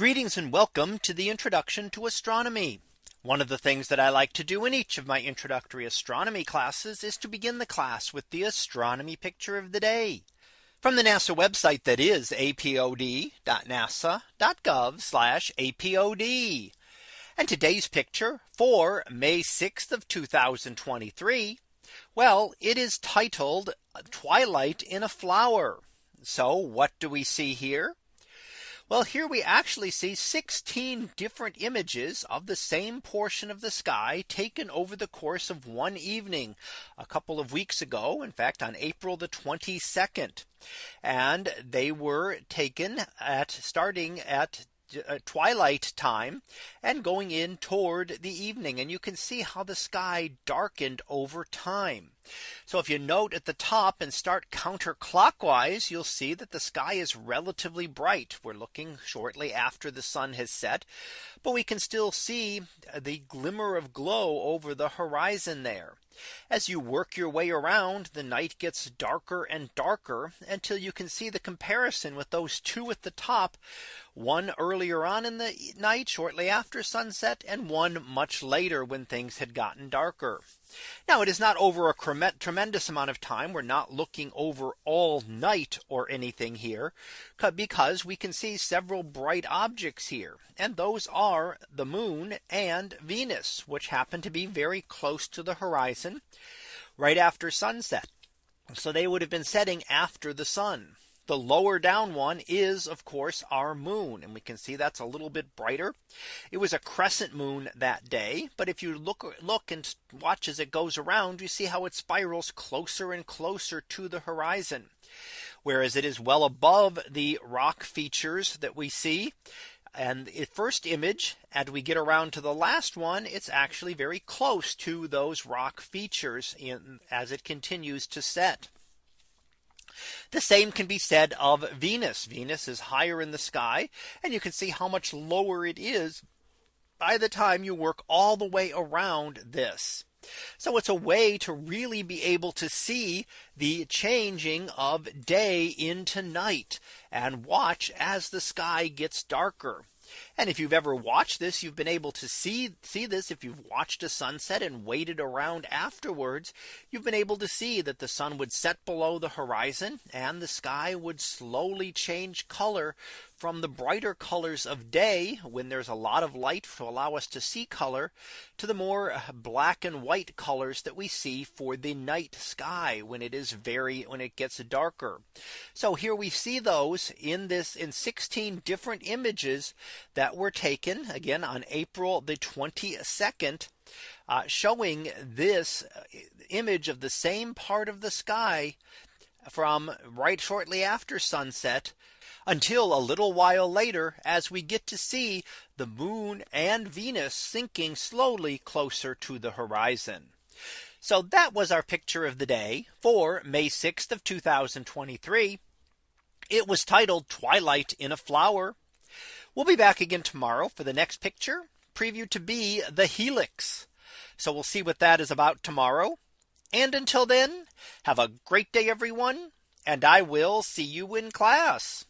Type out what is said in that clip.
Greetings and welcome to the introduction to astronomy. One of the things that I like to do in each of my introductory astronomy classes is to begin the class with the astronomy picture of the day from the NASA website that is apod.nasa.gov apod. And today's picture for May 6th of 2023. Well, it is titled Twilight in a Flower. So what do we see here? Well, here we actually see 16 different images of the same portion of the sky taken over the course of one evening a couple of weeks ago. In fact, on April the 22nd. And they were taken at starting at uh, twilight time and going in toward the evening and you can see how the sky darkened over time. So if you note at the top and start counterclockwise, you'll see that the sky is relatively bright. We're looking shortly after the sun has set, but we can still see the glimmer of glow over the horizon there. As you work your way around, the night gets darker and darker until you can see the comparison with those two at the top, one earlier on in the night shortly after sunset and one much later when things had gotten darker. Now it is not over a tremendous amount of time. We're not looking over all night or anything here because we can see several bright objects here. And those are the moon and Venus, which happen to be very close to the horizon right after sunset. So they would have been setting after the sun. The lower down one is of course our moon and we can see that's a little bit brighter. It was a crescent moon that day. But if you look look and watch as it goes around, you see how it spirals closer and closer to the horizon. Whereas it is well above the rock features that we see. And the first image as we get around to the last one, it's actually very close to those rock features in as it continues to set. The same can be said of Venus. Venus is higher in the sky and you can see how much lower it is by the time you work all the way around this. So it's a way to really be able to see the changing of day into night and watch as the sky gets darker. And if you've ever watched this, you've been able to see see this. If you've watched a sunset and waited around afterwards, you've been able to see that the sun would set below the horizon and the sky would slowly change color from the brighter colors of day when there's a lot of light to allow us to see color to the more black and white colors that we see for the night sky when it is very when it gets darker. So here we see those in this in 16 different images that were taken again on April the 22nd. Uh, showing this uh, image of the same part of the sky from right shortly after sunset until a little while later as we get to see the moon and Venus sinking slowly closer to the horizon. So that was our picture of the day for May 6th of 2023. It was titled Twilight in a Flower. We'll be back again tomorrow for the next picture preview to be the helix. So we'll see what that is about tomorrow. And until then, have a great day, everyone. And I will see you in class.